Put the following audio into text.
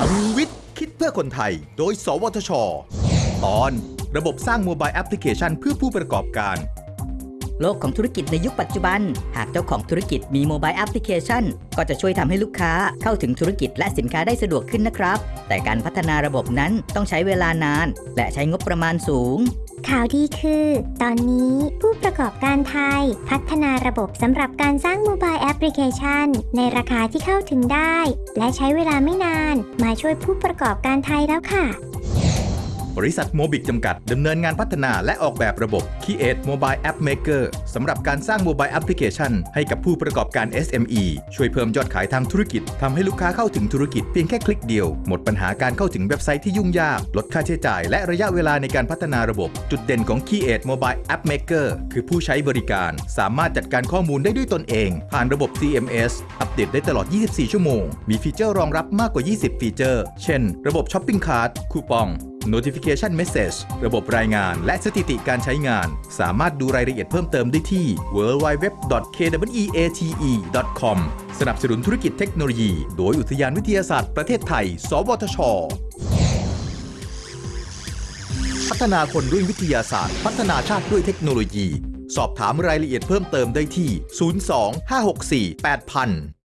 พลังวิทย์ คิดเพื่อคนไทย โดย สวทช ตอน ระบบสร้างโมบายแอปพลิเคชันเพื่อผู้ประกอบการ โลกของธุรกิจในยุคปัจจุบัน หากเจ้าของธุรกิจมีโมบายแอปพลิเคชัน ก็จะช่วยทำให้ลูกค้าเข้าถึงธุรกิจและสินค้าได้สะดวกขึ้นนะครับ แต่การพัฒนาระบบนั้นต้องใช้เวลานาน และใช้งบประมาณสูงข่าวดีคือ ตอนนี้ผู้ประกอบการไทย พัฒนาระบบสำหรับการสร้างโมบายแอปพลิเคชัน ในราคาที่เข้าถึงได้ และใช้เวลาไม่นาน มาช่วยผู้ประกอบการไทยแล้วค่ะ บริษัทโมบิกจำกัด ดำเนินงานพัฒนาและออกแบบระบบ Create Mobile App Maker สำหรับการสร้างโมบายแอปพลิเคชันให้กับผู้ประกอบการ SME ช่วยเพิ่มยอดขายทางธุรกิจทำให้ลูกค้าเข้าถึงธุรกิจเพียงแค่คลิกเดียว หมดปัญหาการเข้าถึงเว็บไซต์ที่ยุ่งยาก ลดค่าใช้จ่าย และระยะเวลาในการพัฒนาระบบ จุดเด่นของ Create Mobile App Maker คือผู้ใช้บริการ สามารถจัดการข้อมูลได้ด้วยตนเอง ผ่านระบบ CMS อัปเดตได้ตลอด 24 ชั่วโมง มีฟีเจอร์รองรับมากกว่า 20 ฟีเจอร์ เช่น ระบบ Shopping Cart คูปอง Notification Message ระบบรายงานและสถิติการใช้งาน สามารถดูรายละเอียดเพิ่มเติมได้ที่ www.kweate.com สนับสนุนธุรกิจเทคโนโลยี โดยอุทยานวิทยาศาสตร์ประเทศไทย สวทช พัฒนาคนด้วยวิทยาศาสตร์ พัฒนาชาติด้วยเทคโนโลยี สอบถามรายละเอียดเพิ่มเติมได้ที่ 02 564 8000